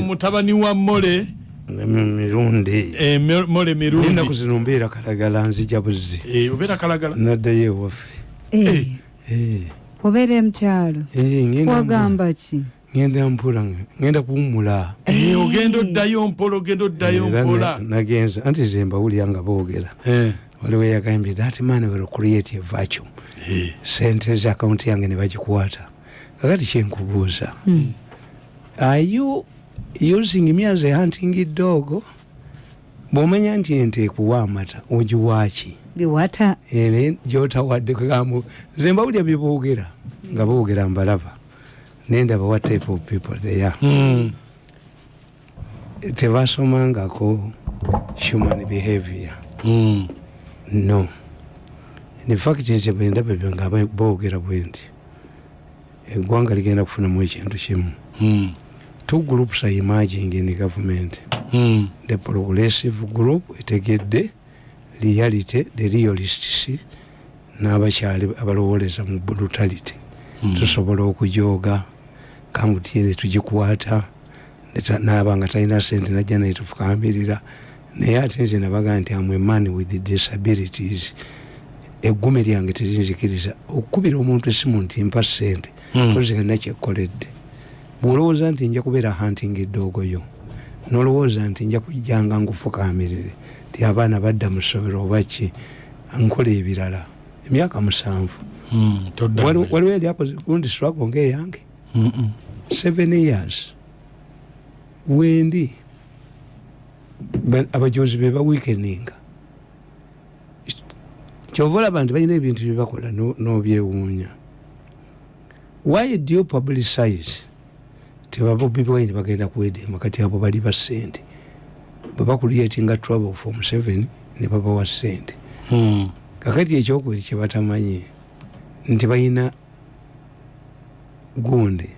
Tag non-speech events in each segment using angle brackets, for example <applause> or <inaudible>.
mutabani wa mole mirundi eh, mole mirundi. Enaku zino mbeera kalagala nzija buzzi. Eh, obeera kalagala? Naddayo ewaffe Eh, obeera mukyalo ngenda wagamba ki? Ngenda mpula ngenda kuwumula ogenda oddayo mpola ogenda oddayo mpola. na- nagenza anti ze mbawulya nga boogera. Waliwo yagambye that man will create a eh, sente za akawunti yange ne bagikwata. Kakati kyenkubuuza are you using me as a hunting dog bwomanya nti ente ekuwa amata ogiwaaki biwata. Ene gyotawadde kgambo nze mbawulya byeboogera nga boogera mbalaba nendaba what type of people they are. Mm, tebasomangako human behavior. Mm, no. In fact nze bwendaba ebyo nga boogera bwe nti eggwanga ligenda kufunamu ekintu kimu. Mm, two groups are emerging in government. Mm, the progressive group etegedde reality the realists n'abakyali abalowoleza mu brutality. Mm. tusobola okujooga kamutiere tugikwata naaba nga talina sente najja naye tufukambirira naye ate nze nabaga nti amwe man with disabilities. Eggume lyange terinzikiriza okukubira omuntu esimu nti mpa sente Mm. kozigana kyekkoledde bwolowooza nti nja kubeera hunting eddoogoyo. Nolowooza nti nja kujjanga ngufukamirire. Ti abaana badda mu ssomero oba ki? Nkola ebirala. Emyaka musanvu. Mm, mbere. waliwo eryakoze gundi struggle ngaeyange seven years. Wendi. Ba- abajozi be baweakeninga kyova olaba nti balina ebintu byebakola no- n'obyewuunya. Why do you publicize tebabobi bwaini bagenda kwedema kati abo bali ba sente. Bwe bakuliatinga trouble from seven ne babawa sente. Mm, kakati ekyokubiri kyebatamanyi nti balina gundi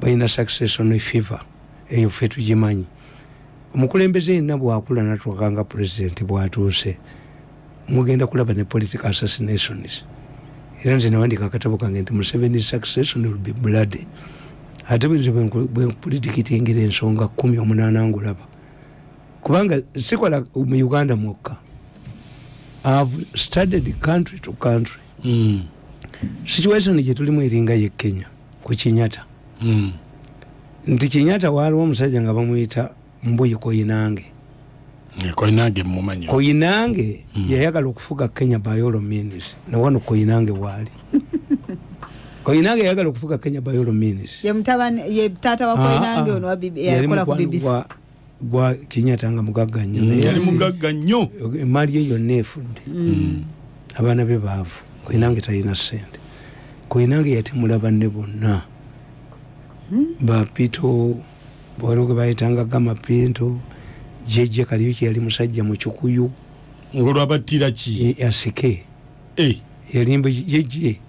balina succession fever eyo ffe tugimanyi. Omukulembeze yenna bwakula natuuka nga pulezidenti bwatuuse mugenda kulaba ne political assassinations. Era nze nawandika akatabo kange nti museveni succession will be bloody ate bwenze bwenpolitikitingira ensonga kumi omunaana ngulaba. Kubanga sikola mu uganda mwokka. Ihave studied country to country. Mm, situation gyetulimu eringa ye kenya ku kinyata mm. nti kinyata waaliwo omusajja nga bamuyita mbuyi koyinange Eh, koinange koyinange yayagala okufuga kenya bayolo minis newano koyinange waali <laughs> koyinange yayagala okufuga kenya bayolo minis ye taata wakoinange ono wa bibi- yakola ku bbc gwa kinyata nga mugagga nnyo. Mm, yali mugagga nnyo. emaali ye yonna efudde. Abaana be baavu. Koyinange talina sente koyinange yatemula banne bonna. Bapito waliwo ge bayitanga gamapinto jeje kaliuki yali musajja mu kikuyu. Ngolwabattira ki? E- asike. Eh, yalimba jeje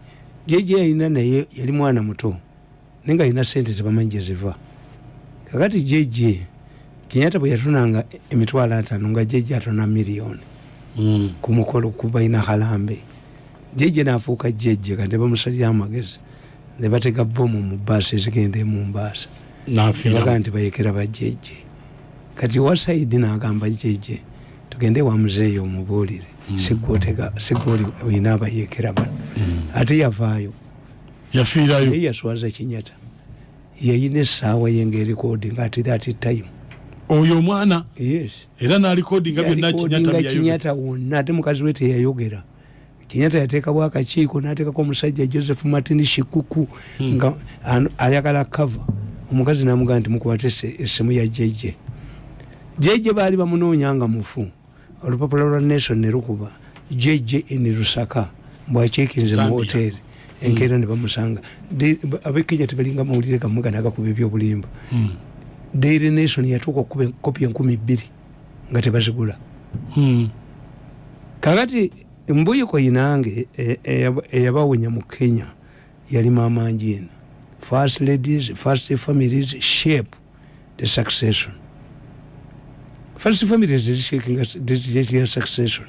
jeje yalina naye yali mwana muto naye nga alina sente tebamanyi gyeziva kakati jeje kinyata bwe yatonanga emitwalo ataano nga jeje atona miliyoni mm, ku mukolo kubalina halambe. Jeje nafuuka jeje kati bamusalira amagezi ne batega bomu mu baasi ezigenda emumbaasa baga nti bayekera bajeje kati wasaidi nagamba jeje tugende wa muzeeyi omubuulire sigwotega sigwoli oyina abayekera bano ate yavaayo. Yafiirayo. Naye yaswaza kinyata yayina essaawa ye ngaerikodi nga ati that time. Oyo omwana? Yes. Era n'alikodinga byonna Yalikodinga kinyata byayo kinyata wonna ate mukazi we teyayogera. Kinyata yateekabwo akakiiko n'ateekako omusajja joseph martin shikuku nga ano- ayagala kava omukazi namugaa nti mukubate essimu ya jeje jeje baali bamunoonya nga mufu olupapula lwa nation ne lukuba jeje eni lusaka mbwakiikirize mu hoteri enkeera ne bamusanga. Abekenya tebalinga mawulire gamuga nagakuba ebyobulimba. Mm, daily nation yatuuka okukuba kopi enkumi bbiri nga tebazigula. Mm, kakati mbuyi koyinange e- eyab- eyabawunya mu kenya yali maama njina first ladies first families shape the succession first families zishakinga succession.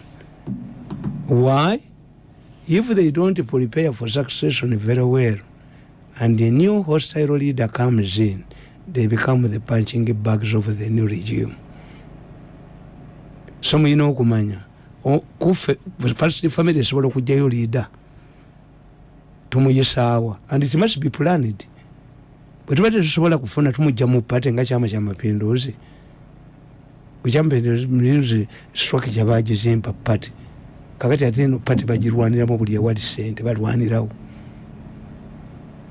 Why? If they don't prepare for succession very well. And a new hostile leader comes in they become the punching bags of the new regime. So muyina okumanya o- kufe first family esobola okugjayo leader. Tumuyisaawa and it must be planned. Bwe tuba tetusobola kufuna tumujja mu pate nga kyama kyamapinduzi ekyamapinduzi structure bagizimba pate kakati ate eno pate bagirwaniramu buli ewali sente balwanirawo.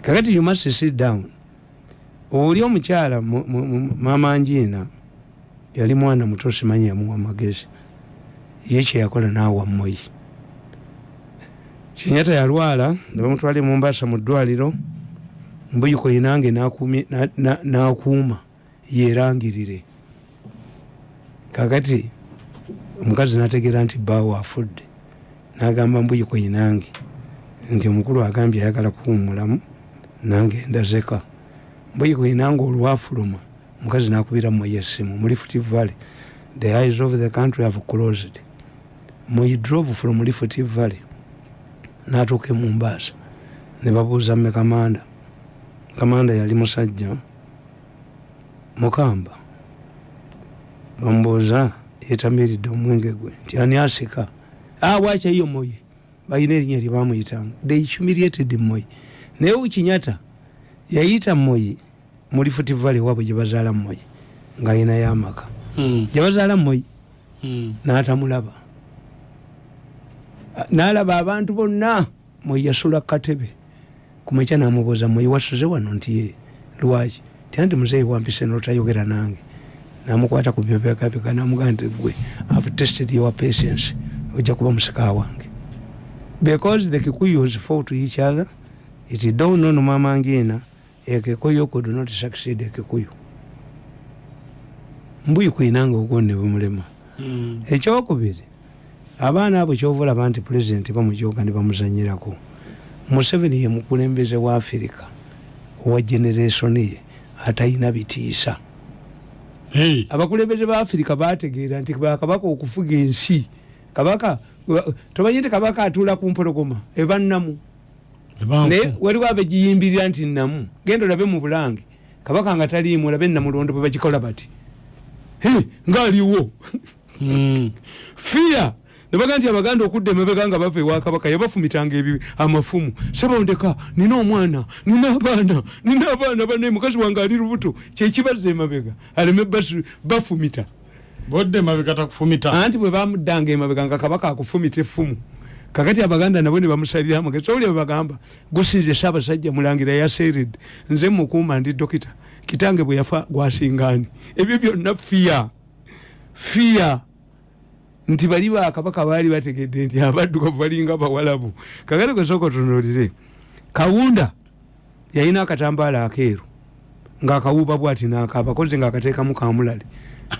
Kakati you must sit down. Oli omukyala mu- mu- mu- mama njiina yali mwana muto simanyi yamuwa magezi ye kyeyakola naawa moyi kinyata yalwala nebamutwala mumbasa mu ddwaliro. Mbuyiko yinange nakumye- na- na- nakuuma yerangirire kakati omukazi nategeera nti bawo afudde. Nagamba mbuyiko yinange nti omukulu agambye ayagala kuwumulamu nange ndazeka. Mbuyiko yinange olwafuluma omukazi nakubira moyo essimu muri futi valley. The eyes of the country have closed. Moyi drove from lifuti valley natuuka emumbaasa ne babuuza mme kamanda kamanda yali musajja mukamba bamubuuza yetamiridde omwenge gwe nti ani asika awakyayo moyi balina erinnya lyebamuyitanga they humiliated moyi naye ukinyata yayita moyi muri futi valley waabwe gyebazaala moyi ng'ayinayo amaka Mm. gyebazaala moyi Mm. n'atamulaba. N'alaba abantu bonna. Mweyasula katebe. Kumekya namubuuza mweyi wasuze wano nti ye? Lwaki? Tianti muzeeyi wampise notayogera nange namukwata ku byobegabega namugaa nti gwe have tested your patience. Ojja kuba musika wange. Because the kikuyus fought each other it don't know mama ngina a kikuyu could not succeed a kikuyu. Mbuyi kwinanga ogonde bumulema Mm. ekyokubiri abaana abo kyovulaba nti pulezidenti bamujoga ne bamuzanyirako. Museveni ye mukulembeze wa afirika owa generation ye atalina bitiisa. Abakulembeze ba afirika bategeera nti bakabaka okufuga ensi. Kabaka tomanyi nti kabaka atuula ku mpologoma? Eba nnamu naye waliwo abegiyimbirira nti nnamu. Genda olabe mu bulange. Kabaka nga taliimu olabe namulondo bwe bagikola bati. Ngaaliwo Mm. fiya nebaga nti abaganda okudda emabega nga bava ewa kabaka yabafumitanga ebi amafumu. Sebondeka nina omwana nina abaana nina abaana banaye mukazi wange ali lubuto. Kyekibaza emabega? Aleme bafumita. Bodde mabega takufumita. Anti bwe bamuddanga emabega nga kabaka akufumita effumu. Kakati abaganda nabo ne bamusalira amagezi owulira bebagamba gusinze saabasajja mulangira yaseeredde nze mukuuma ndi dokita. Kitange bwe yafa gwasingaani ebyo byonna fiya fiya nti bali bakabaka baali bategedde nti abaddugavu balinga bawalabu. Kakati kwesooka otunulire kawunda yalina akatambaala akeeru ngaakawuuba bwati naakabakoze ngaakateekamu <laughs>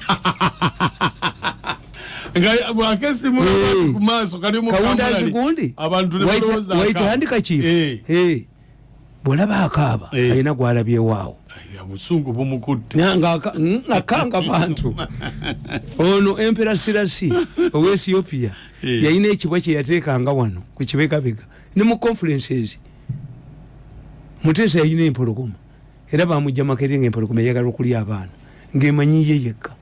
bwakesimu Eh. kawunda azigundi Eh. kifu bwolaba akaaba Eh. alina gwalabyewaawo Ay, obusungu bumukutte. Akanga bantu. <laughs> Ono empera sirasi <laughs> owa ethiopia Eh. yalina ekibwa kyeyateekanga wano ku kibegabega. Ne mu conferences. Muteesa yalina empologoma. Era bamujja makeri nga empologoma eyagala okulya abaana. Ngaemanyiye yekka.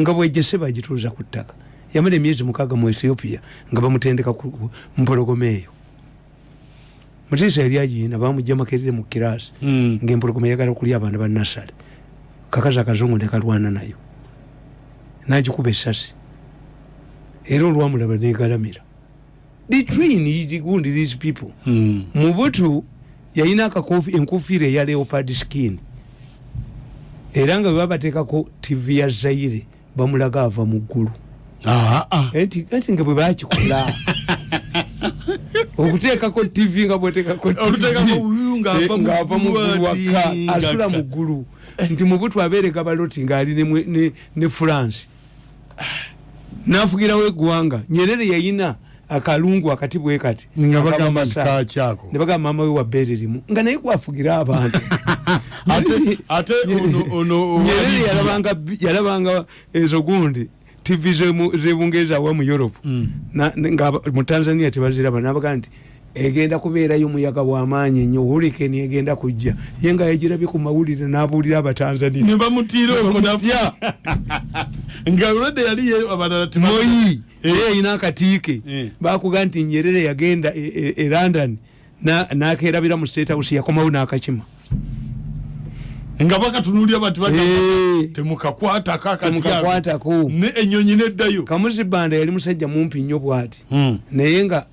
Nga bwejese bagituuza ku ttaka. Yamala emyezi mukaaga mu ethiopia nga bamutendeka ku mpologoma eyo muteesa yali agiyina bamujja makerere mu kirasi Mm. ngaempologoma eyagala okulya abaana ba nasale kakazi akazungu nekalwana nayo. Nagikuba essasi. Era olwamulaba negalamira between gundi these people Mm. mubutu yalina akakofi- enkufiira eya leopard skin. Era nga webabateekako tv ya zaire bamulaga ava mu ggulu. Enti enti nga bwe bakikola <laughs> okuteekako tv nga bweteekako ng'ava mu ng'ava mu ggulu ggulu ati, waka nga- asula mu ggulu nti mubutu abeereka baloti ngaali ne france. Nafugirawo eggwanga nyerere yayina akalungu akati bwe kati. Ne bagamba mama we wa bbeere limu. Nga naye gwafugira abantu. <laughs> Nyerere yalabanga ezo gundi tv zebungereza wa mu europe Mm. Nga mu tanzania tebaziraba nabaga nti egenda kubeerayo muyaga wamaanyi ennyo hurikeni egenda kujja ye nga yegirabye ku mawulire n'abuulira abatanzania ne bamutiira omunafu Ya. <laughs> nga olwedde yali ye abalala moyi Eh. era yina akatiike Eh. bakuga nti nyerere yagenda e- e e london na- nakerabira mu state house yakomawo n'akakima nga bakatunulira bati baga- Eh. temukakwatako akati Temukakwatako. ne enyonyi neddayo kamuzibanda yali musajja mumpi nnyo bwati Mm. naye nga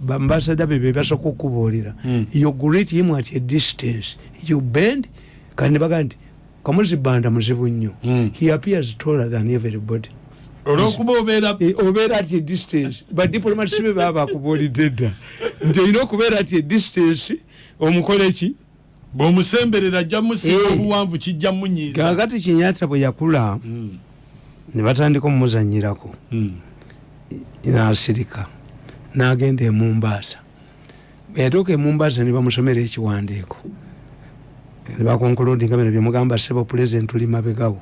bambasada be bebasooka okukubuulira Mm. you greet him at a distance you bend kandi nebaga nti kamuzibanda muzibu nnyo Mm. he appears taller than everybody olwokuba obeera Eh, obeera at a distance badiplomats be baba bakubuulidde dda nti olina okubeera at a distance omukole ki bw'omusemberera ajja musinga Eh. obuwanvu kijja munyiiza. Kakati kinyata bwe yakula Mm. ne batandika omumuzanyirako Mm. nasirika nagenda emumbaasa yatuuka emumbaasa ne bamusomera ekiwandiiko. Nebakonkolodinga bino byemugamba sebo pulezidenti tuli mabegawo.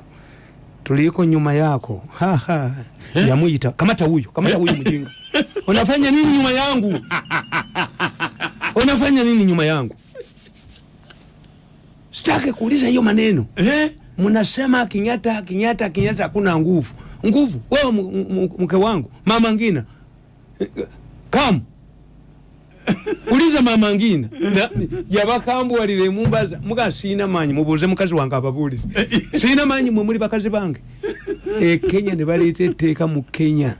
Tuliko nyuma yako haha yamuyita kamata huyo kamata huyo mjinga unafanya <laughs> nini nyuma yangu? <laughs> Unafanya nini nyuma yangu sitake kuuliza hiyo maneno. Eh? mnasema kinyata kinyata kinyata hakuna nguvu. Nguvu? Wewe mke wangu mama ngina. Kam uliza mama ngina. Na- yabakambwalira emumbaza muga siina manyi mubuuze mukazi wange ababuulize siina manyi mwe muli bakazi bange. E kenya ne baleeta etteeka mu kenya.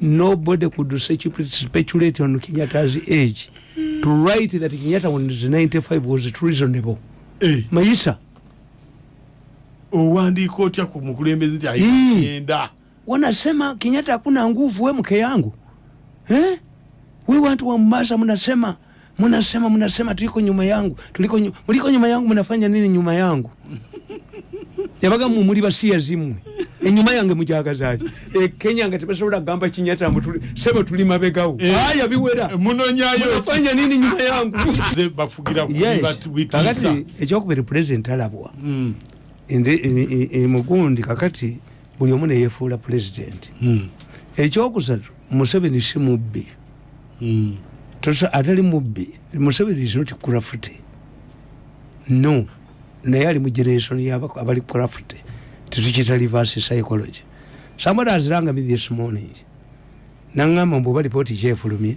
Nobody could specu- speculate on kenyatta's age. To write that kenyatta when he was 95 was treasonable Eh. mayisa owandiika otya ku mukulembeze nti ayenda wanasema Kenyatta hakuna nguvu, we mke yangu. Eh? We watu wa Mombasa mnasema mnasema mnasema tuliko nyuma yangu tuliko nyuma, nyuma yangu mnafanya nini nyuma yangu? <laughs> Yabaga mu muri basiya zimwe enyuma yange mujagazaji e Kenya nga tebasobola gamba Kenyatta mbu tuli sebo tuli mabegawo. Eh. aya biwera munonyayo ki? mnafanya nini nyuma yangu? <laughs> Kakati ekyokubiri president alabwa. Mm. ndi e- e- emugundi kakati buli omu neyefuula president. Mm. ekyokusatu museveni si mubbi. Mm. Tosa- atali mubbi. Museveni is not craft no. Naye ali mu generation yaba abali craft tetukita reverse psychology. Somebody has rang me this morning. Naŋŋamba mbu oba lipooti kyefulumye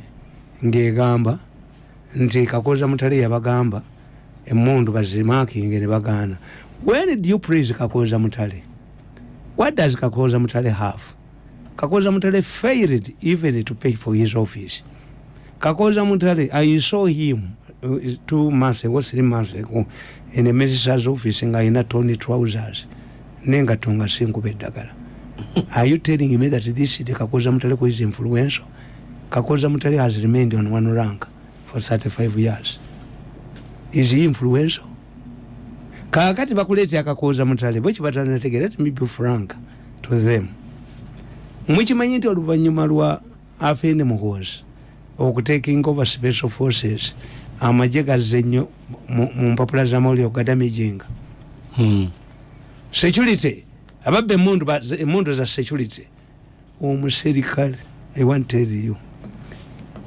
ng'egamba nti kakoza mutale yabagamba emundu bazimakinge ne bagaana when do you praise kakoza mutale? What does kakoza mutale have? Kakoza mutale failed even to pay for his office. Kakoza mutale i saw him uh, two months ago three months ago in a minister's office nga ayina tony trousers nengato nga sinkuba eddagala. <laughs> Are you telling me that this the kakoza mutale is influential? Kakoza mutale has remained on one rank for 35 years. Is he influential? Kakati bakuleetya akakoza mutale bwekibatanategera let me be frank to them. Mwikimanyi nti oluvanyuma lwa afende muhoozi okutaking over special forces amagye gazze nnyo mu- mpapula zamawulire ogadamijinga Mm. Security. Ababba emundu za security. Omuserikale i want tell you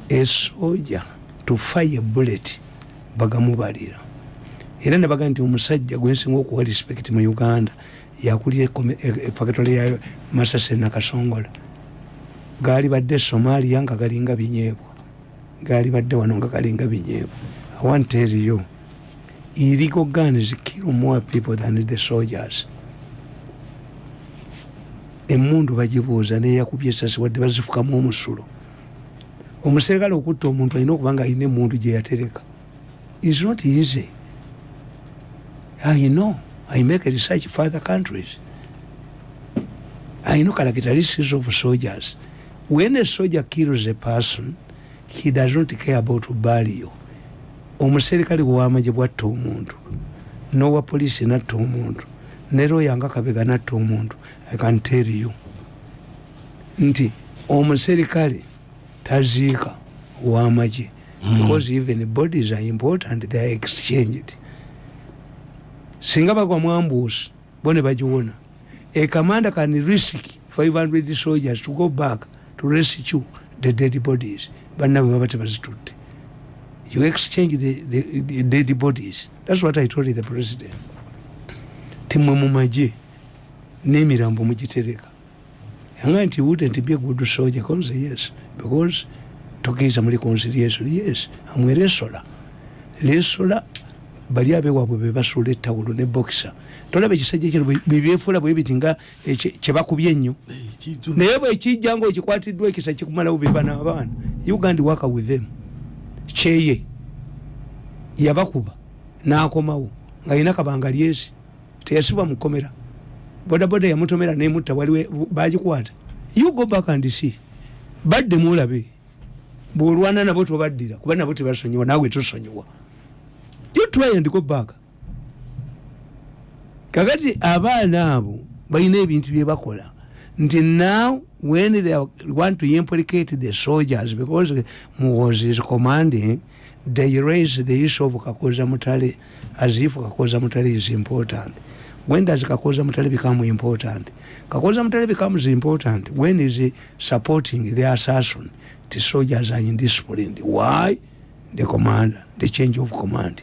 esoja to fire bullet bagamubalira. Era nebaga nti omusajja gwensinga okuwa respect mu uganda yakulira efactory ya masase nakasongola gaali badde somalia nga galinga binyeebwa. Gaali badde wano nga galinga binyeebwa. I want tell you illegal guns kill more people than the soldiers emundu bagibuuza neyakubye esasi wadde bazifukamu omusulo. Omuserikale okutta omuntu alina okuba nga alina emundu gyeyatereka is not easy. I know. I make research for other countries. I know characteristics of soldiers. When a soldier kills a person he does not care about burial omuserikale wamagye bwatta omuntu nowa polisi natta omuntu ne roya nga kabega natta omuntu i can tell you. Nti omuserikale taziika wamagye because even bodies are important they are exchanged. Singa bagwa mwambuusi bo ne bagiwona. A commander can risk 500 soldiers to go back to rescue the dead bodies. Banna bwe baba tebazitudde you exchange the, the, the dead bodies. Thats what i told the president. Timwe mumaje n'emirambo mugitereka. Yanga nti wouldn't be a good soldier konze yes. Because tokiriza muri conciliation yes. Amwe lesola. Lesola bali abewaabwe bebasuula ettawulo ne boxer. Tolaba ekisajja kino bebyefuula bwe biti nga ekye- kyebakubye ennyo. Naye bwekijja nga okikwatiddwa ekisa kikumalawo beba n'abaana uganda waka with them. Kyeye yabakuba n'akomawo nga yina kabanga lyesi. Teyasibwa mukomera bodaboda yamutomera nemutta waliwe bagikwata. You go back and see. Badde muolabe bwolwana nabo tobaddira kuba nabo tebasonyiwa naawe tosonyiwa. You try and go back. Kakati abaana abo balina ebintu byebakola nti now when they want to implicate the soldiers because was is commanding they raise the issue of kakoza mutale as if kakoza mutale is important when does kakoza mutale become important? Kakoza mutale becomes important when is supporting the assassin the soldiers are indisciplined. Why? The commander the change of command.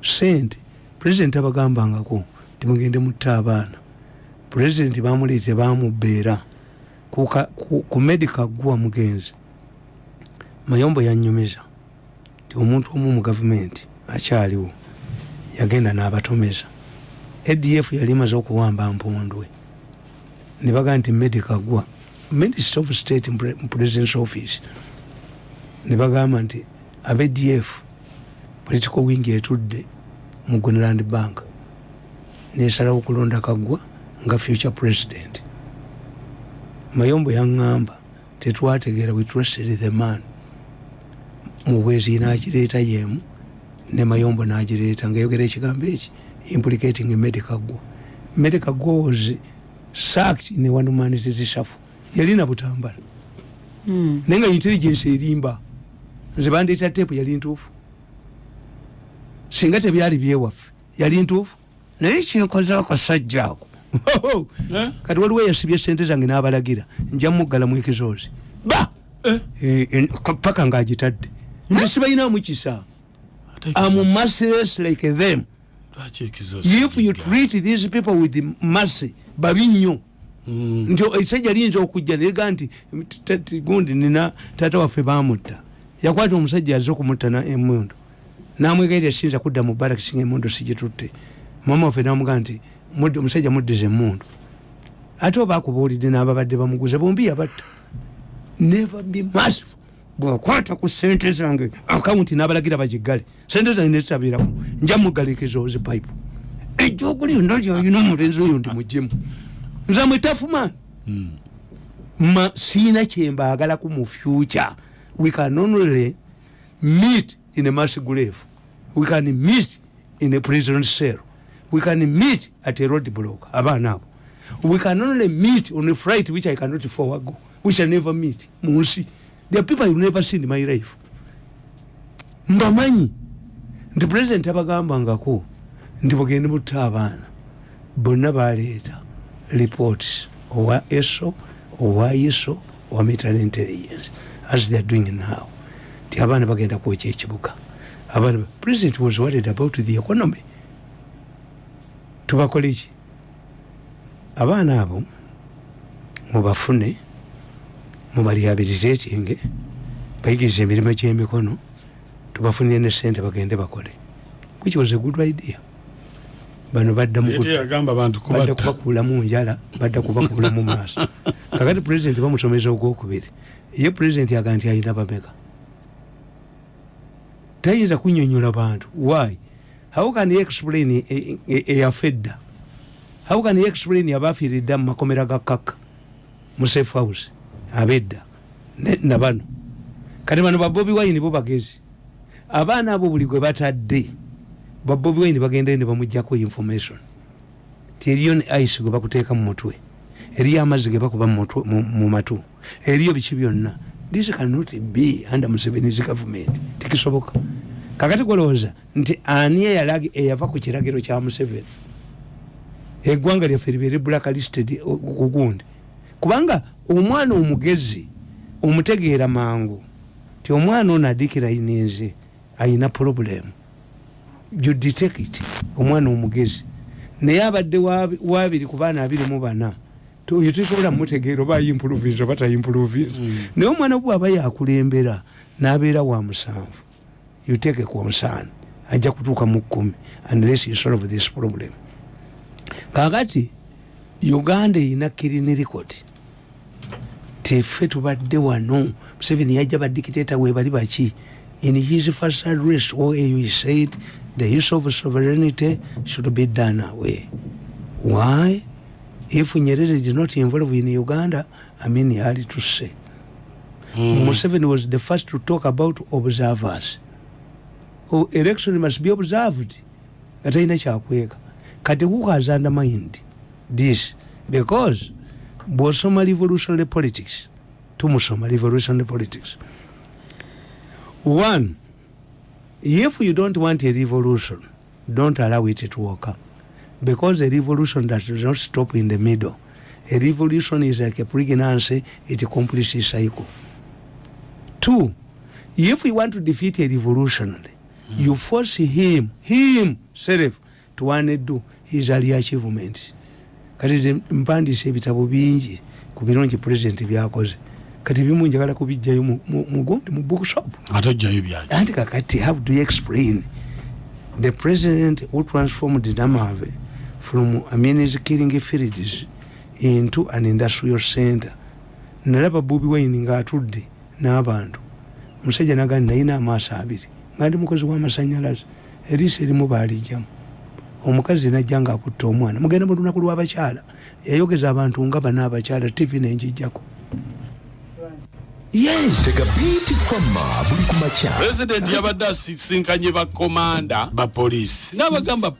Sente pulezidenti abagambangako timugende mutta abaana. Pulezidenti bamuleete bamubeera ku, medica gwa mugenzi. Mayombo yanyumiza ti omuntu omu mu gavumenti akyaliwo yagenda n'abatomeza adf yali maze okuwamba mpondwe. Ne bagaa nti medica gwa minister of state mu pre- mu president's office. Ne bagamba nti abadf political wing etudde mu gunland bank nesalawo okulonda kagwa nga future president. Mayombo yaŋŋamba tetwategeera we trusted the man. Mubwezi nagireeta yemu ne mayombo nagireeta ngayogera ekigambo eki implicating medicagwa medicagwa was sacked in one man's reshuffle yalina butambala. Mm. naye nga intelligence erimba nze bandeeta tepu yali ntuufu. Singa tebyali byewaffe yali ntuufu. Naye kinkoza akasajja ako. Eh? kati waliwo yasibye sente zange n'abalagira nja muggala mu ekizoozi. Ba! Eh? Eh, ka- paka ngaagitadde nze sibalinamu kisa. Am merciless like them if you treat these people with mercy babi nnyo Mm. nti ekisajja liyinza okujja nega nti t- t- gundi nina taata waffe bamutta yakwata omusajja aze okumutta na- emundu namwegaira siyinza kudda mu barakisi nga emundu sigitutte mama waffe namugaa nti "Mudde- omusajja muddiza emundu ate oba akubuulidde n'ababadde bamuguza bombi yabatta never be merciful bwakwata ku sente zange akawunti n'abalagira bagigale sente zange nezitabiraku nja mugalekeza pipe ejjoguli yonna lyolina omulenzi oyo ndi mugemu nze mwetafumani Mm. ma siina kyembaagalaku mu future. We can only meet in a mass grave. We can meet in a prison cell. We can meet at a road block abaana abo. We can only meet on a flight which i cannot forward we shall never meet. Mu nsi are people you never seen in my life. Mbamanyi nti president abagambangako nti bugende butta abaana. Bonna baleeta reports owa eso owa iso owa military intelligence as they are doing now. Ti abaana bagenda kwokya ekibuga. Abaana president was worried about the economy. Tubakole ki abaana abo mubafune mubalyabirize ekyenge bayigirize emirimu gyemikono tubafunire ne sente bagende bakole. Which was a good idea? Bano badda mu njala badda kubakuula mu maaso. <laughs> Kakati pulezidenti bamusomesa ogwokubiri. Ye pulezidenti yaga nti ayina bameka? Tayinza kunyonyola bantu. Why? How can he explain e- e- e- eyafedda how can he explain abafiiridda mu makomera ga kaka mu safe house abedda nabano kati bano babobi wine bo bagezi. Abaana abo buli gwe batadde babobi wine bagendayo ne bamugjako information. Ti eriyo ne ice gwe bakuteeka mu mutwe eriyo amazzi ge bakuba mu matu eriyo biki byonna. This cannot be under museveni's government. Tikisoboka. Kakati golowooza nti ani eyava ku kiragiro kya museveni? Eggwanga lyaffe libeere blacklisted o- ku gundi kubanga omwana omugezi omutegeera mangu ti omwana ono adikirayininze ayina problemu you detect it omwana omugezi. Naye abadde wabi- wabiri ku baana abiri mu bana oyo tosobola mutegeera oba ayimpuluvinza oba tayimpuluvinza naye omwana bwaba yakulembera n'abeera wa musanvu. You take a concern ajja kutuuka mu kkumi unless you solve this problem. Kakati uganda erina kirini record. Teffe tubadde wano. Museveni yajja badikiteta we bali baki? In his first address oau he said the use of sovereignty should be done away. Why? If nyerere did not involve in uganda i mean yali to say. Mm. museveni was the first to talk about observers. Oh, election must be observed. Katalina kyakweka kati who has undermined this because bwosoma revolutionary politics tumusoma revolutionary politics. One if you don't want a revolution don't allow it to occur because a revolution does not stop in the middle. A revolution is like a pregnancy it completes a cycle. Two if you want to defeat a revolutionary mm. you force him him self to undo his early achievements kati nze mpandiisa ebitabo bingi ku birungi pulezidenti byakoze. Kati bimu njagala kubijjayo mu- mu- mugundi mu bookshop. Anti kakati how do you explain? The president who transformed namave from amines killing fields into an industrial center. Nalaba bobi wine ngaatudde n'abantu. Musajja nagandi nayina amaaso abiri. Nga ndi mukozi w'amasanyalaze. Eriisa erimu baalijjamu omukazi najja ngaakutta omwana. Mugenda mu lunaku lw'abakyala yayogeza abantu nga bana abakyala tv nenjijjako yes. Tega biiti kwamma buli ku makya. Pulezidenti yabadde asisinkanye bakomanda bapoliisi n'abagamba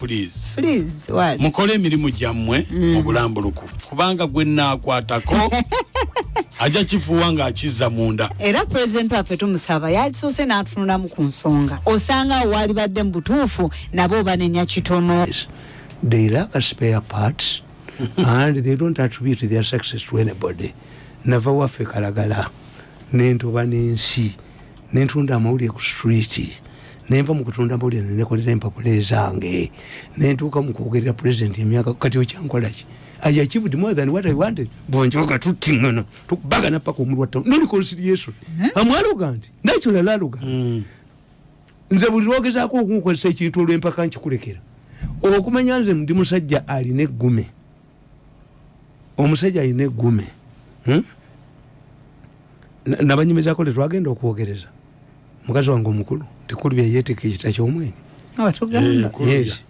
what? mukole emirimu gyammwe mu bulambulukufu. Kubanga gwe naakwatako <laughs> ajja kifuuwa ng'akizza munda. Era pulezidenti waffe tumusaba yalisoose n'atunulamu ku nsonga. Osanga awo walibadde mu butuufu nabo banenya kitono. They lack spare parts <laughs> and they don't attribute their success to anybody. Nava waffe kalagala nentoba n'ensi nentunda amawulire ku street nenva mu kutunda amawulire nenekolera empapula ezange nentuuka mu kwogerera pulezidenti emyaka kati okyankolaki i achieved more than what i wanted. Bonjoga tutiŋana tukubagana paka omulwa ttamu no reconciliation amwaloga nti natural aloga nze buli lwogezaako okunkozesa ekintu olwempaka nkikulekera. Okumanya nze ndi musajja alina eggume. Omusajja alina eggume. Hmm? Na- nabanyumizako letwagenda okwogereza. Mukazi wange omukulu tikulu byeyetika ekita kyomwenge watugamba Nkulu yes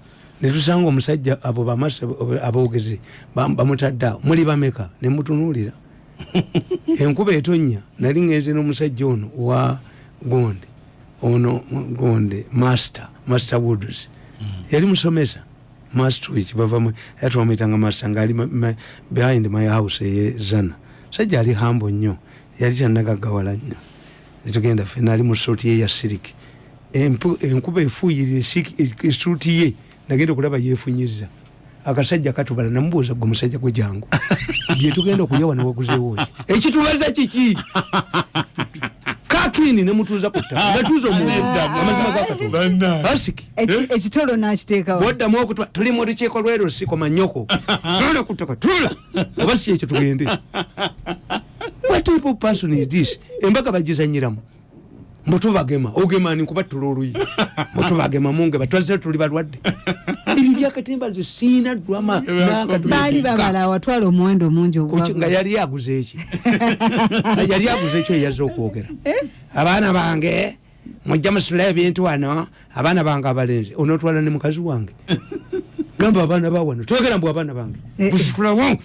netusanga omusajja abo bamasa abogezi bam- bamutadde awo. Muli bameka? Nemutunuulira <laughs> enkuba etonya nali ngenze n'omusajja ono wa gonde ono gonde master master woods yali musomesa mastwich bavamu yatwamwitanga master ngaali behind my house eye zana. Sajja ali hambo nnyo yali kyanagaggawala nnyo. Netugenda fena ali mu suuti ye ya siriki enkuba efuuyirira esiki- esuuti ye nagenda okulaba yefunyiza akasajja katubala namubuuza gwe musajja gwe jangu <laughs> byetugenda okulya wano waguzeewoki ekitubaza kiki? Kakini nemutuuza ku ttaka ngatuuza omuzima gakatonda asiki Eki- ekitolo nakiteekawo? Bwoddamu okutwa tuli mu lukiiko lwerusiiko manyoko. <laughs> Tula ku ttaka tula oba si ekyo tugende. What type of person is this? Embaga bagizanyiramu mbutubagema ogema ni kubatula oluyi mbutubagema munge batwaze tuli balwadde. Ebyo byakatemba nze siina ddwama baali babala awatwala omuwendo mungi Kuki- nga ogwa yali aguze eki? Yali aguze ekyo eyaza okwogera. Abaana bange mujja musula ebintu wano abaana bange abalenzi. Onotwala ne mukazi wange. Gamba abaana bawano togera mbw abaana bange. Eh, eh.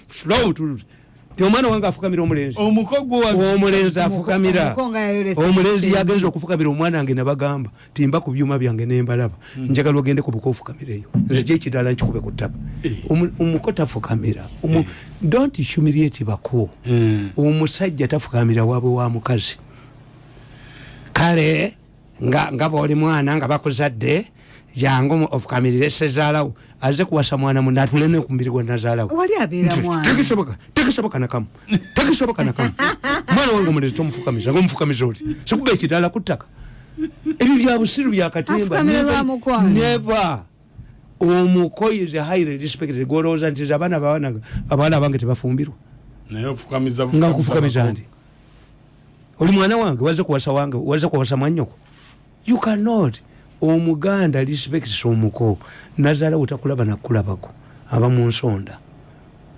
Ti omwana wange afukamira omulenzi. Omulenzi afukamira. Omulenzi yagenza okufukamira omwana wange nabagamba timba ku byuma byange nembalaba njagala ogende kubuka ofukamireyo nze kyekirala nkikube ku ttaka. Omu- omuko tafukamira. Omu- don't humiliate bako omusajja tafukamira waabwe wa mukazi. Kale nga nga bwoli mwana nga bakuzadde jangu ofukamirire sezaalawo aze kuwasa mwana munne atulene ku mubiri gwe nazaalawo wali abeera Nti, mwana? tekisoboka tekisoboka nakamu tekisoboka nakamu <laughs> mwana wange omulezi tomufukamiza ngomufukamiza oti sikuba ekidaala ku ttaka. Ebyo bya busiru lwa mukwano. neva omuko is a highly respected golowooza nti nze abaana bawana abawala abange tebafumbirwa. Naye ofukamiza nga nkufukamiza ndi oli mwana wange waze kuwasa wange waze kuwasa mwanyoko you cannot omuganda respects omuko. Nazaala butakulaba nakulabako aba mu nsonda.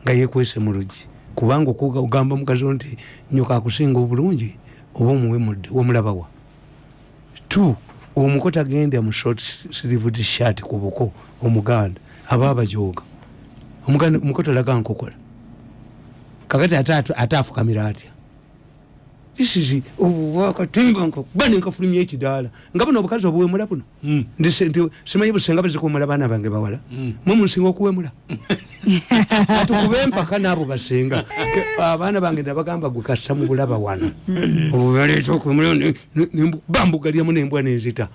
Nga yekwese mu lugi. Kubanga ogamba mukazi nti nyoka akusinga obulungi oba omuwemudde womulabawa t omuko tagenda mu short sleeved shirt ku buko omuganda aba abajoga omuganda omuko talaga nkokola. Kakati ate afukamira atya isizi obubakatimba nkakuba nenkafulumya ekidaala nga buno obukazi obuwemula buno? Mm. Nti simanyi busenga bazikuwemula baana bange bawala? Mwe munsinga okuwemula? <laughs> Atukube empaka naabo basenga Ke- abaana bange nabagamba gwe kasa mu bulaba wano. Obubaleeta okuwemula bambugalyamu nembwa nenzita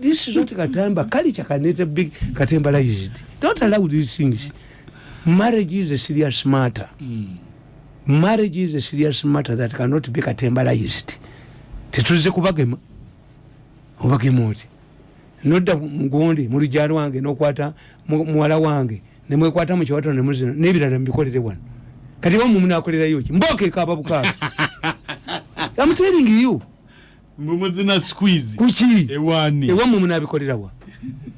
this is not katamba. Culture can let a big katembalized don't allow these things. Marriage is a serious matter marriage is a serious matter that cannot be katembalized tetuze kubagema. Obagema oti. Nodda mugundi mulujja lwange nokwata mu- muwala wange nemwekwata mukiwato nemuzina nebirala mubikolere wano. Kati wamu munakolerayo ki? Mbokeekaaba bukaaga. <laughs> Am telling you. Mbumuzina squeeze. Kuki ewani ewamu munabikolerawa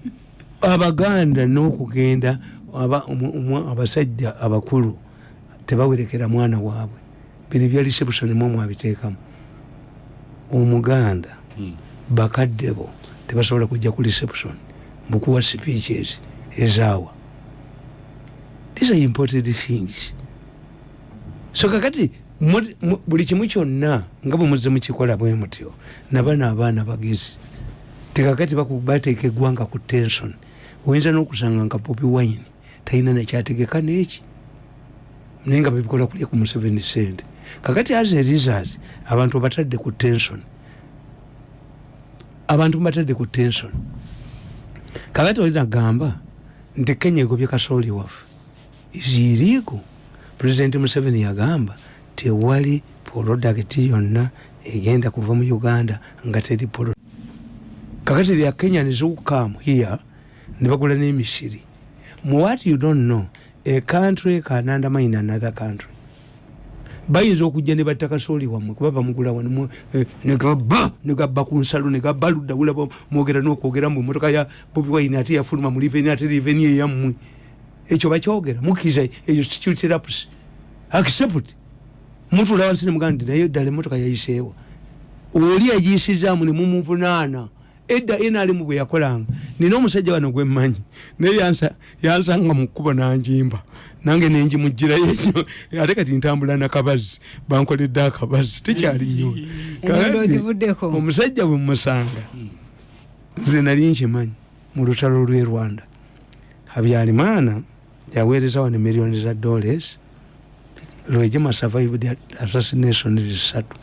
<laughs> abaganda n'okugenda aba- abasajja abakulu tebawerekera mwana waabwe. Bino ebya reception mu mwabiteekamu omuganda bakadde bo tebasobola kujja ku reception mukuwa speeches ezaawa. These are important things. So kakati buli kimu kyonna nga bwe muze mukikola bwe mutyo nabana abaana bagezi tekakati bateeka eggwanga ku tension. Oyinza n'okusanga nka popi wine talina nakyategeka neeki naye nga babikola kulya ku museveni sente. Kakati as a result abantu batadde ku tension. Abantu batadde ku tension. Kakati oli nagamba nti kenya egobye kasooli waffe. Iziriiku pulezidenti museveni yagamba tewali polodakiti yonna egenda kuva mu uganda nga teri polo kakati thea kenyans who come here ne bagula n'emisiri. Mu what you don't know a country can undermine another country. Bayinza okujja ne batta kasooli wammwe kuba bamugula wano eh, negaba negabba ku nsalo negabba ludda wulaba mwogera nokwogera mu motoka ya bobi wine ate yafuluma mu liveni ate liveni eyammwe ekyo bakyogera mukkiriza eyo security accept. Mutula wansi nemuganda naye ddala emotoka yayiseewo oli yagiyisizaamu nemumuvunaana edda nrm bwe yakolanga. Nina omusajja wano gwemmanyi naye yansa- yansanga mu kkubo nanjimba. Nange nenjimugirayo enyo ate kati ntambula nakabazi bankoledde akabazi tekyali ogivuddeko. <laughs> omusajja bwe mumusanga nze nali nkimanyi mu lutalo lw'e rwanda. Habyarimana yaweereza wano miliyoni za dollars lwegima survived assassination zisatu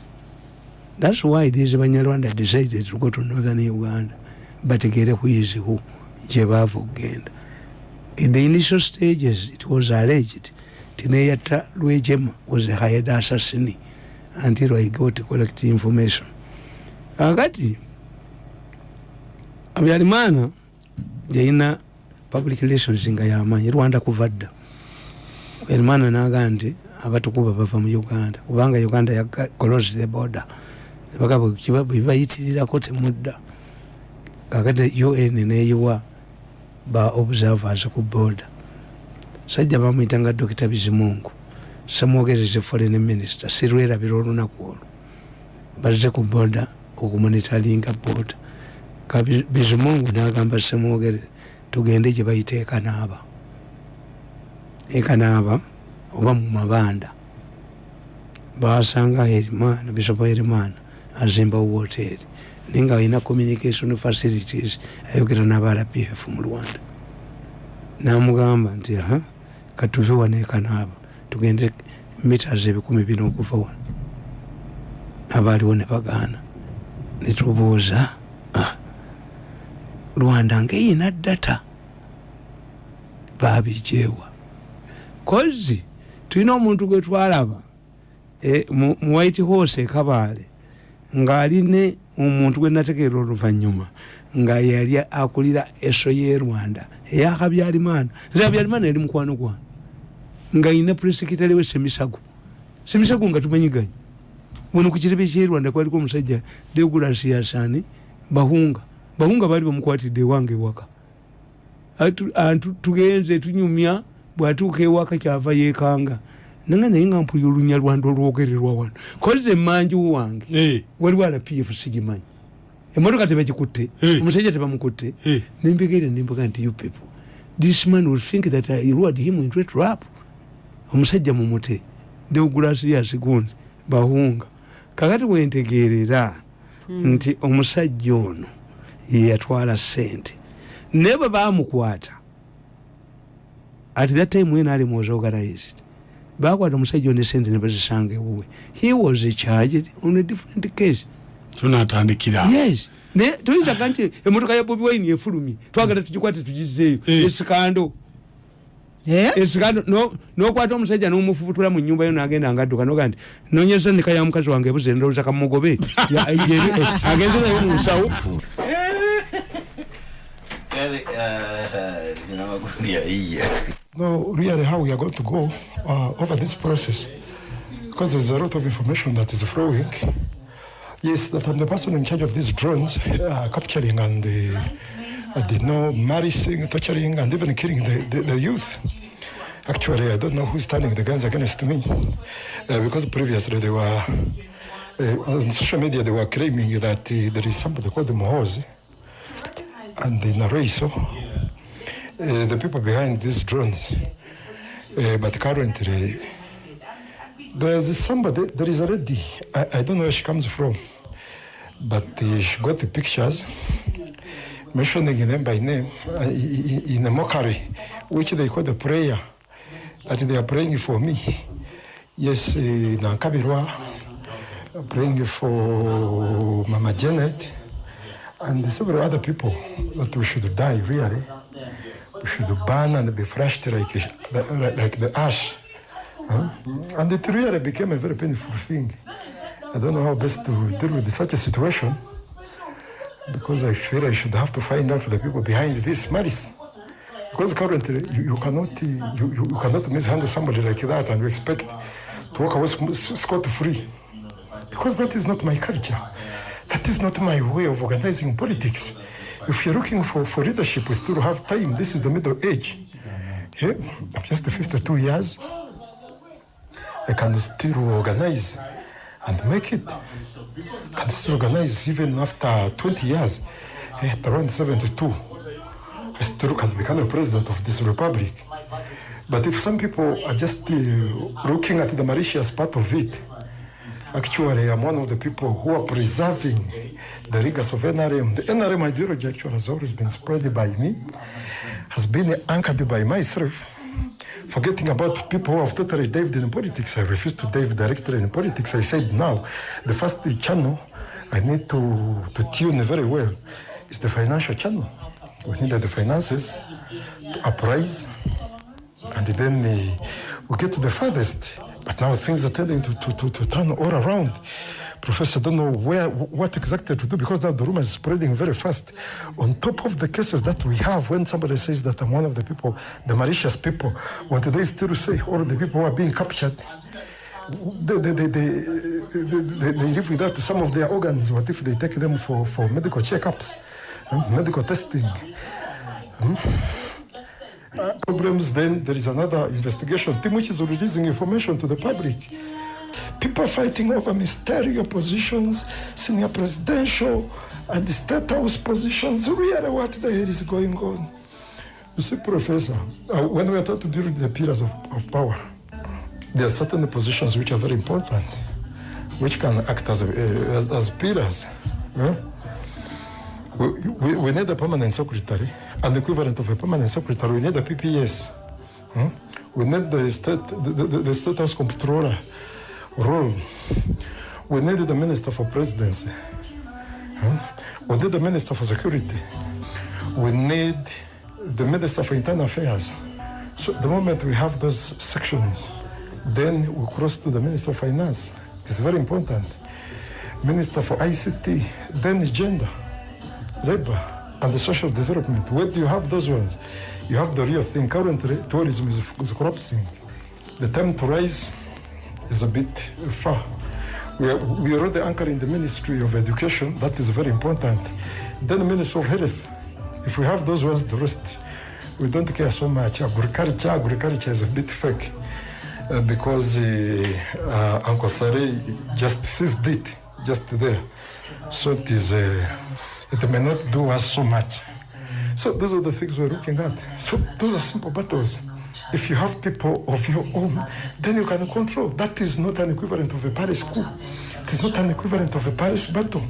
thats why these banyarwanda decided to go to northern uganda bategere kuizihu gye baava okugenda in the initial stages it was alleged tineyatta lwejema was a hired assassin until i got correct information. Kakati habyarimana yalina public relations nga yamanyi rwanda kuva dda habyarimana naga nti abatukuba bava mu uganda kubanga uganda ya close the border baga bwebayitirirako temudda kakati un neyiwa ba observers ku border. Sajja bamwyitanga dokita bizimungu samwogereze foreign minister sirwerabira olunaku olwo. Bazze ku border Ka Biz- bizimungu nagamba semwogere tugende gye bayita ekanaaba ekanaaba oba mu mabanda. Basanga herimana bisopo herimana azimba woteri naye nga alina communication facilities ayogera n'aba rpf mu rwanda. Namugamba nti aha katuve wano ekanaaba tugende mitas ebikumi bina okuva wano. Abaaliwo ne bagaana. Netubuuza ah, rwanda ngaeyina data babijewa kozi tulina omuntu gwe twalaba e, mu mu white horse ekabaale ng'aline omuntu gwe nategeera oluvanyuma nga yali akulira eso ye rwanda. Eyakabyalimana nze habyalimana yali mukwano gwange nga yina puresekitale we semisago. Semisago nga tumanyiganye. Wano ku kirebe kye rwanda kwaliko omusajja degulasiyasani bahunga. Bahunga baali bamukwatidde ewange ewaka. Tugenze tunyumya bwatuuka ewaka kyava yekanga nanga naye nga mpulira olunya lwanda olwogererwa wano. Koze emanju wange. Eh, waliwo rpf sigimanyi. Emotoka tebagikutte Eh. omusajja tebamukutte. Eh. nembegeere nembuga nti you people this man will think that i lured him into a trap. Omusajja mumute. Deogulasias gundi bahunga kakati wentegeerera nti omusajja ono yeyatwala sente naye bwe bamukwata at that time when ali was organized bakwata omusajja ono esente ne bazisanga ewuwe. He was charged on a different case. Tunatandikira. Yes. Naye toyinzaga nti emotoka ya bobi wine efulumye. Twagala tugikwate tugizeeyo Eh. esikando. Eh? esikando no- nokwata omusajja nomufubutula mu nyumba yo nagenda nga adduka noga nti nonyeza nika ya mukazi wange ebuze ndowooza kamugobe <laughs> Ya- yeri- eh, agenze nayo mu nsawo <laughs> Kale, ah, nina makundi ya hii. Know really how we are going to go uh, over this process because there's a lot of information that is flowing. Yes, that I'm the person in charge of these drones uh, capturing and uh, I did know marrying, torturing, and even killing the, the, the youth. Actually, I don't know who's turning the guns against me uh, because previously they were uh, on social media they were claiming that uh, there is somebody called Mohozi and in Araiso uh, the people behind these drones. Uh, but currently, there's somebody, there is a lady, I, I don't know where she comes from, but uh, she got the pictures mentioning them by name uh, in, in a mockery, which they call the prayer, that they are praying for me. Yes, uh, Nankabirwa, praying for Mama Janet, and several other people that we should die, really we should burn and be flushed like, like the ash. Huh? And it really became a very painful thing. I don't know how best to deal with such a situation because I feel I should have to find out the people behind this malice. Because currently you, you cannot you, you you cannot mishandle somebody like that and you expect to walk away scot free. Because that is not my culture. That is not my way of organizing politics. If you're looking for, for leadership, we still have time. This is the middle age. Yeah? Just 52 years. I can still organize and make it. Can still organize even after 20 years. At around 72, I still can become a president of this republic. But if some people are just uh, looking at the malicious part of it, Actually, I'm one of the people who are preserving the rigors of NRM. The NRM ideology actually has always been spread by me, has been anchored by myself. Forgetting about people who have totally dived in politics, I refuse to dive directly in politics. I said now, the first channel I need to, to tune very well is the financial channel. We need the finances to uprise, and then uh, we get to the farthest. But now things are tending to, to, to, to turn all around. Professor, don't know where, what exactly to do because now the rumor is spreading very fast. On top of the cases that we have, when somebody says that I'm one of the people, the malicious people, what do they still say? All the people who are being captured, they, they, they, they, live without some of their organs. What if they take them for, for medical checkups, and medical testing? Hmm? Uh, problems, then there is another investigation team which is releasing information to the public. People fighting over ministerial positions, senior presidential, and state house positions. Really, what the hell is going on? You see, Professor, uh, when we are trying to build the pillars of, of power, there are certain positions which are very important, which can act as, uh, as, as pillars. yeah? We, we, we need a permanent secretary, an equivalent of a permanent secretary. We need a PPS. hmm? We need the state, the, the, the state house comptroller We need the minister for presidency. We need the minister for security. We need the minister for internal affairs. So the moment we have those sections, then we cross to the Minister of Finance. It's very important. Minister for ICT, then gender, labor, and the social development. Where do you have those ones? You have the real thing. Currently, tourism is, is corrupting. The time to rise is a bit far. We, are, we already anchor in the Ministry of Education. That is very important. Then the Ministry of Health. If we have those ones, the rest, we don't care so much. Agriculture, agriculture is a bit fake uh, because uh, uh, Uncle just seized it just there. So it is, uh, it may not do us so much. So those are the things we're looking at. So those are simple battles. If you have people of your own, then you can control. That is not an equivalent of a parish school. It is not an equivalent of a parish battle.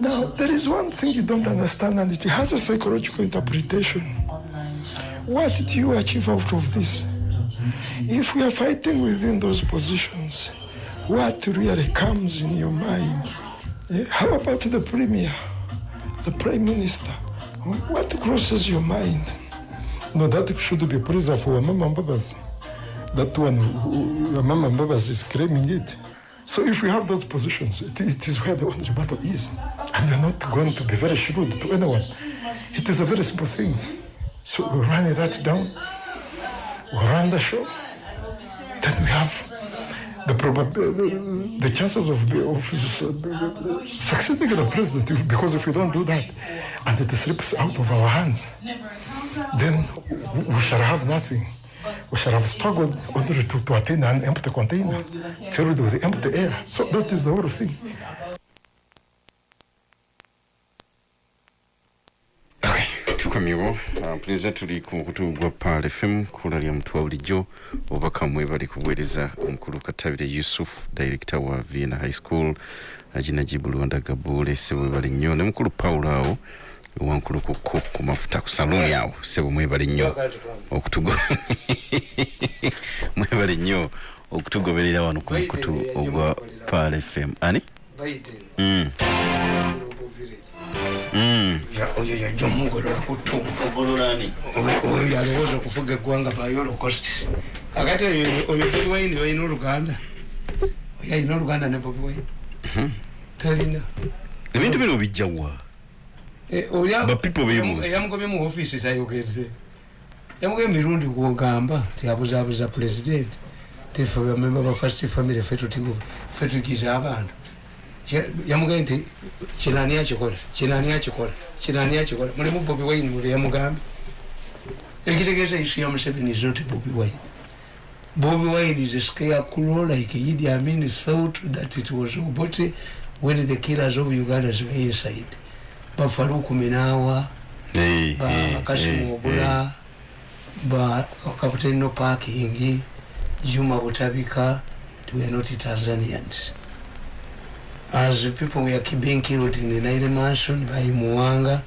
Now, there is one thing you don't understand, and it has a psychological interpretation. What did you achieve out of this? If we are fighting within those positions, what really comes in your mind? Eh, How about the premier, the prime minister? What crosses your mind? No, that should be preserved for Mama Mbabas. That one, Mama Mbabas is claiming it. So if we have those positions, it, it is where the only battle is. And you're not going to be very shrewd to anyone. It is a very simple thing. So we run that down, we run the show, then we have the the, the chances of, of succeeding the president. Because if we don't do that, and it slips out of our hands, then we shall have nothing. We shall have struggled only to, to attain an empty container filled with empty air. So that is the whole thing. Tukomyewo mpuliriza tuli ku mukutu gwa pal fm kula lya mutwe wa bulijjo obubaka mwe bali kubuweereza omukulu katabire yusuf director wa vienna high school aginajibu luwanda gabule sebo mwebale nnyo ne mukulu paulo awo wankulu kuko ku mafuta ku saluni awo sebo mwebale nnyo okutugo <laughs> mwebale nnyo okutugoberera wano ku mukutu ogwa pal fm ani? Mm. Mm. oyo yajja omugolola ku ttumba. Ogololani oyo yalowooza okufuga eggwanga by holocaust kakati oyo bobi wine olina oluganda. Oyo alina oluganda ne bobi wine. Talina. Ebintu bino bijjawa Ba people beemuuzi. eyamugobye mu ofiisi tayogedde. Yamugobye mirundi gwogamba nti abuzaabuza pulezidenti tife bamemba ba first family fe tutigo fe tugiza abantu Kya- yamugambye nti kinani akikola kinani akikola kinani akikola mulimu bobi wine mule yamugambye ekitegeeza isu ya museveni is not bobi wine. Bobi wine is a scarecrow like idi amin thought that it was obote when the killers of ugandans were inside. Bafaluku minawa Eh, ba eh, kasimu eh, obula ba kapitani no parking juma butabika they were not tanzanians as people were being killed in the naire mansion by muwanga.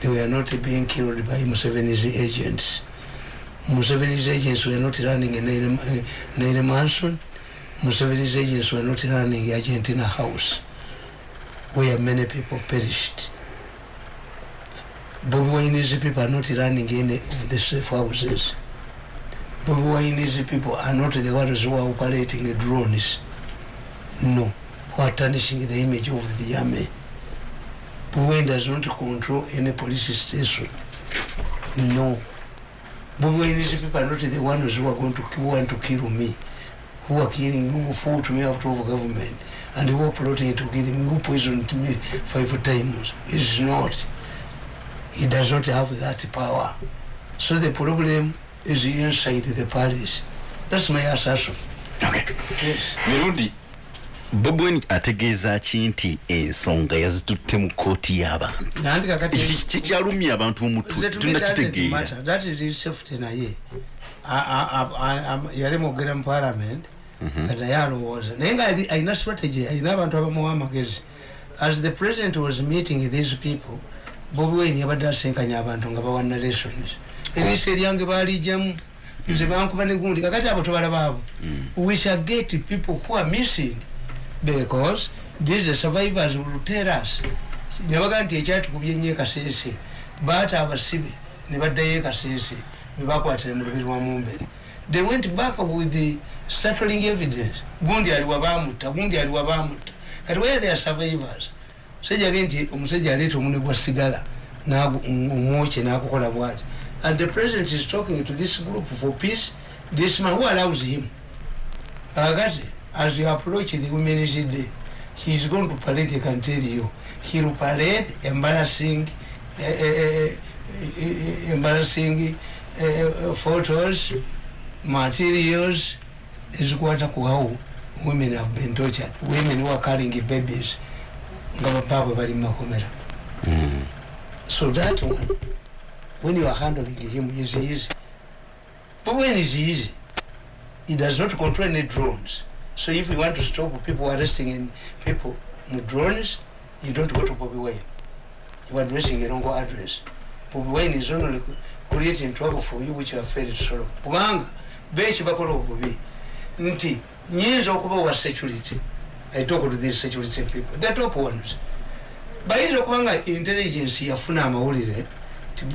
They were not being killed by museveni's agents. Museveni's agents were not running naire, uh, naire mansion. Museveni's agents were not running in argentina house where many people perished. Bobi Wine's people are not running any of the safe houses. Bobi Wine's people are not the ones who are operating the drones. No, who are tarnishing the image of the army. Bobi does not control any police station. No. Bobi Wine's people are not the ones who are going to who want to kill me, who are killing, who fought me out of government, and who are plotting to kill me, who poisoned me five times. It's not. he does not have that power. So the problem is inside the palace. That's my assertion. Okay. Yes. mirundi bobi wine ategeeza ki nti ensonga yazitutte mu kooti y'abantu? Kikyalumya abantu omutwe Nze to me doesn't tunakitegeera matter. That is his safety naye. Yali mwogera mu parliament kati naye alowooza naye nga ali- alina strategy alina abantu abamuwa amagezi as the president was meeting these people bobi wine yabadde asenkanya abantu nga bawa narrations eriisa eryange baalijamu nze bankuba ne gundi. Kakati abo tobalaba abo we shall get people who are missing because these survivors will tell us. Nebaga nti ekyatukubye nnyo ekasese baata abasibe ne baddayo ekasese bebakwatira mu lubiri lwa mumbere. They went back with the startling evidence. Gundi aliwa bamutta gundi aliwa bamutta. Kati where they are survivors? Sejage nti omusajja aleeta omune gwa sigala omwokye nakukola bwati. And the president is talking to this group for peace. This man who allows him kakati as you approach the women's day he is going to parade i can tell you. He will parade embarrassing uh, uh, uh, embarrassing uh, photos materials ezikwata ku how women have been tortured. Women who are carrying babies nga bapaabwe bali mumakomera so that one when you are handling him is easy. But when is easy? He does not control any drones so if you want to stop people arresting in people with drones you don't go to Bobby Wayne. You are addressing a wrong address. Bobby Wayne is only creating trouble for you which you have failed to solve. Kubanga beeki bakola obubi nti nyinza okuba wa security. I talk to these security people. The top ones. Bayinza okuba nga intelligence yafuna amawulire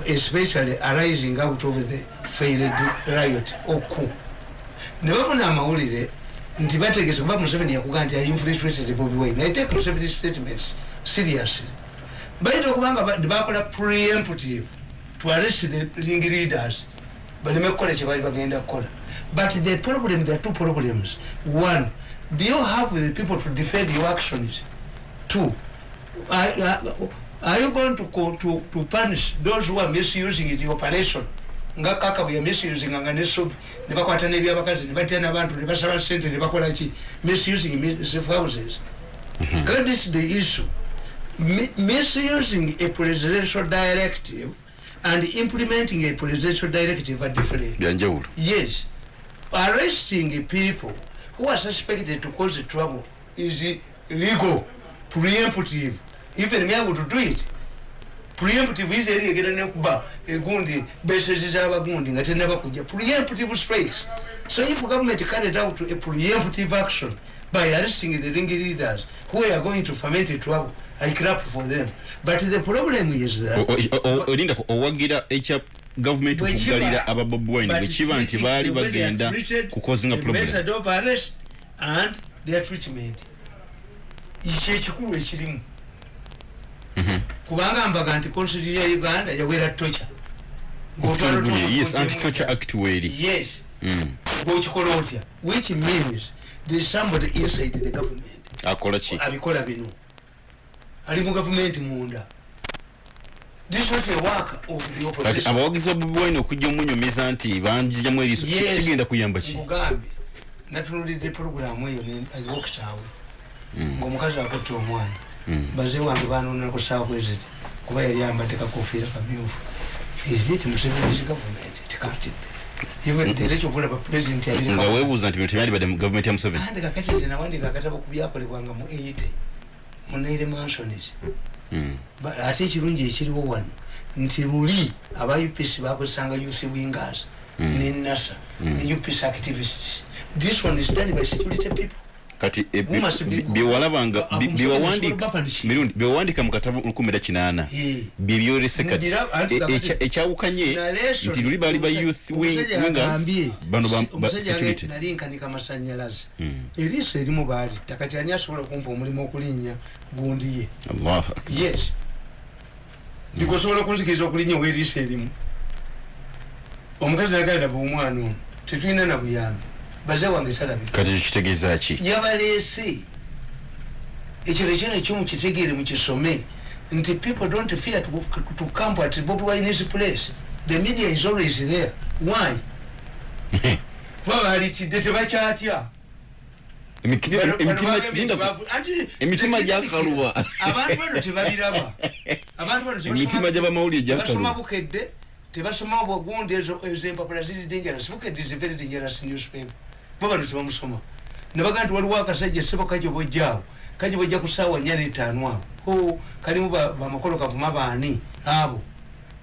especially arising out of the failed riot. Oku. Ne bafuna amawulire nti bategese kuba museveni yakuga nti ainfiltrated bobi wine. I take museveni statements seriously. Bayinza okuba nga bakola preemptive to arrest the ring leaders. Baleme kukola kyebali bagenda kukola but the problem there are two problems. One do you have the people to defend your actions? Two are, are, are you going to, to, to punish those who are misusing the operation nga kaka bwe misusing nga nesobi ne bakwata n'ebyabakazi ne batya n'abantu ne basaba sente ne bakola ki misusing safe houses that is the issue. Mi misusing a presidential directive and implementing a presidential directive are different. Byanjawulo yes. Arresting people who are suspected to cause trouble is legal preemptive. Even me able to do it preemptive is eri egera nekuba egundi besezi z'abagundi nga tenaba preemptive strikes so if government carried out a preemptive action by arresting the ring leaders who are going to ferment trouble i clap for them. But the problem is that olinda owagira ekya gavumenti okugalira ababobwine bwekiba nti baali bagenda kukozinga method of arrest and their treatment. Kyekikulu ekirimu kubanga mbaga nti constitution ya uganda yawera tocha. Yes anti-torture act weri yes. Ngaokikola otya? Which means there's somebody inside the government. Akola ki? Abikola bino. Ali mu gavumenti munda. This is not a work of the kati opposition abawagizi ba bobi wine okujja omunyumiza nti banjijamu eriiso kigenda kuyamba ki? Mugambe. Natunulidde programu eyo wokitaawe ngaomukazi akutte omwana baze wange banonako sakweziti kuba yali ambadde kakofiira kamyufu. Is it museveni's government? It can't be. Even the rate of olaba president yabiri nga weebuuza nti bino tebyandibadde mu gavumenti ya museveni. Andika kati nti nawandika akatabo ku byakolebwanga mu 80 mu naire mansonis Ba- ate ekirungi ekiriwo wano nti luli aba upc bakozesanga youth wingers ne nasa ne upc activists. This one is done by security people kati e, be- byewalabanga Ah, byewawandika Museveni mirundi byewawandika mu katabo lukumi era kinaana. Eh. byebyolese kati ekyawukanye nti luli baali ba youth wingers bano ba- ba omusajja security. yagambye, nalinkanika masanyalaze eriiso erimu baalitta. Kati ani asobola kumpa omulimu okulinnya? Gundi ye. Yes. Ndikosobola kunzikiriza okulinnya oweeriiso erimu? Omukazi yagalira bwomwana ono. Tetulina na buyambi baze wange talabika kati kitegeeza ki? Yabaleese. Ekyo ekyo nekyo mukitegeere mukisome nti people don't fear to, to camp at bobi wine's place. The media is always there. Why? <laughs> Kuba balitidde tebakyatya. Emitima gyakaluba. abantu bano tebabiraba. <laughs> Abantu bano Emitima gy'abamawulire tebasoma bukedde tebasoma bwagundi ezo empapula ziri dangerous. Bukedde is a very dangerous newspaper bo bano tebamusoma nebaga nti waliwo akasajja sebo kajo bojjaawo kajo bojja ku saawa nnya n'etaano awo. O kalimu ba- bamakolo kavuma baani abo.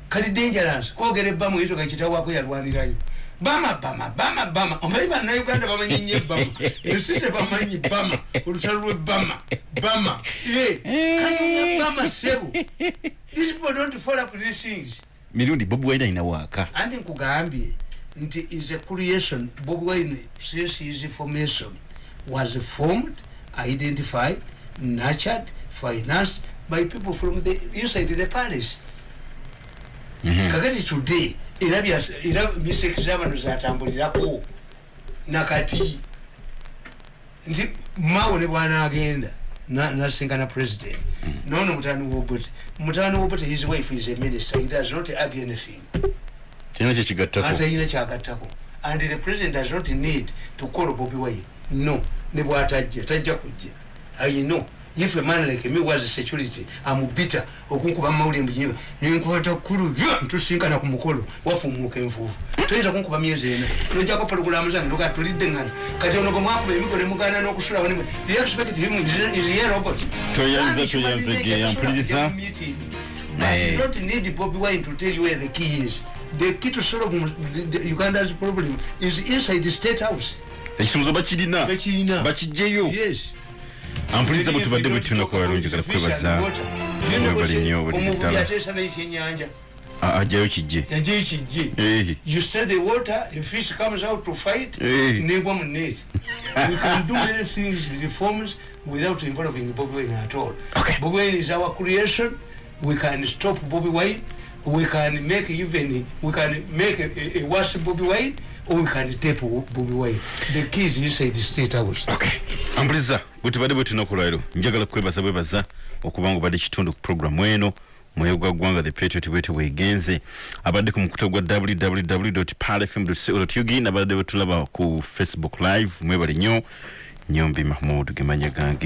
Kali dangerous. Kwogera ebbamu yito kakitawaako yalwanirayo. Bama bama bama bama. Omanyi bannayuganda bamanyi nnyo ebbama ensise bamanyi bama olutalo lw'ebbama bama ye kanyumya bama sebu these people don't follow up these things. Mirundi bobi wine alina waaka anti nkugambye nti is a creation bob wine since his formation. Was formed identified nurtured financed by people from the inside the palace. Kakati today era mistake zabano zatambulirako nakati nti mawo ne bwanagenda na- nasinkana president. Nono mutani wobote mutani wobote his wife is a minister he does not add anything kirina kyekigattako atayina kyagattako. And the president does not need to call bobi wine. No. Ne bwatajja tajja kujja. I know. If a man like me was security amubita okunkuba mawuli mbunyima nenkwata kulu ntusinkana ku mukolo. Wafumuuka enfuufu. Toyinza kunkuba myezi ena. Nojjako pologulamu zange toka tulidde ngano. Kati ono gomwakuba emiko nemugana n'okusulawo ne you expect him is is he a robot? Toyanza, And human toyanza, nature, geya, kusula mpuliriza. kujja mu meeting. But you don't need Bobby Wine to tell you where the key is. The key to solve the, the Uganda's problem is inside the state house. ekisumuzo bakirina Bakirina. bakijjeyo Yes. ampuliriza bwe tubadde bwe tunaku balungi gala kwebaza mwebali nnyo buli omuvubi ateesa n'ekyenyanja Ah, ajjayo kijje yajeyo kijje Eh. you stir the water a fish comes out to fight. Eh. negwa mu net. <laughs> We can do many things reforms without involving Bobby Wine at all. Okay. Bobby Wine is our creation. We can stop Bobby Wine we can make even we can make a, a, worse Bobby Wine or we can tape Bobby Wine. The key is inside the state house. Okay. Ampuliriza bwe tubadde bwe tunaku lwaliro njagala kwebaza bwebaza okuba nga obadde kitundu ku programu eno mwoyo gwa ggwanga the patriot bwete bwegenze. Abadde ku mukuto gwa www palfm ug nabadde bwe tulaba ku facebook live mwebale nnyo nyombi mahmud gemanya gange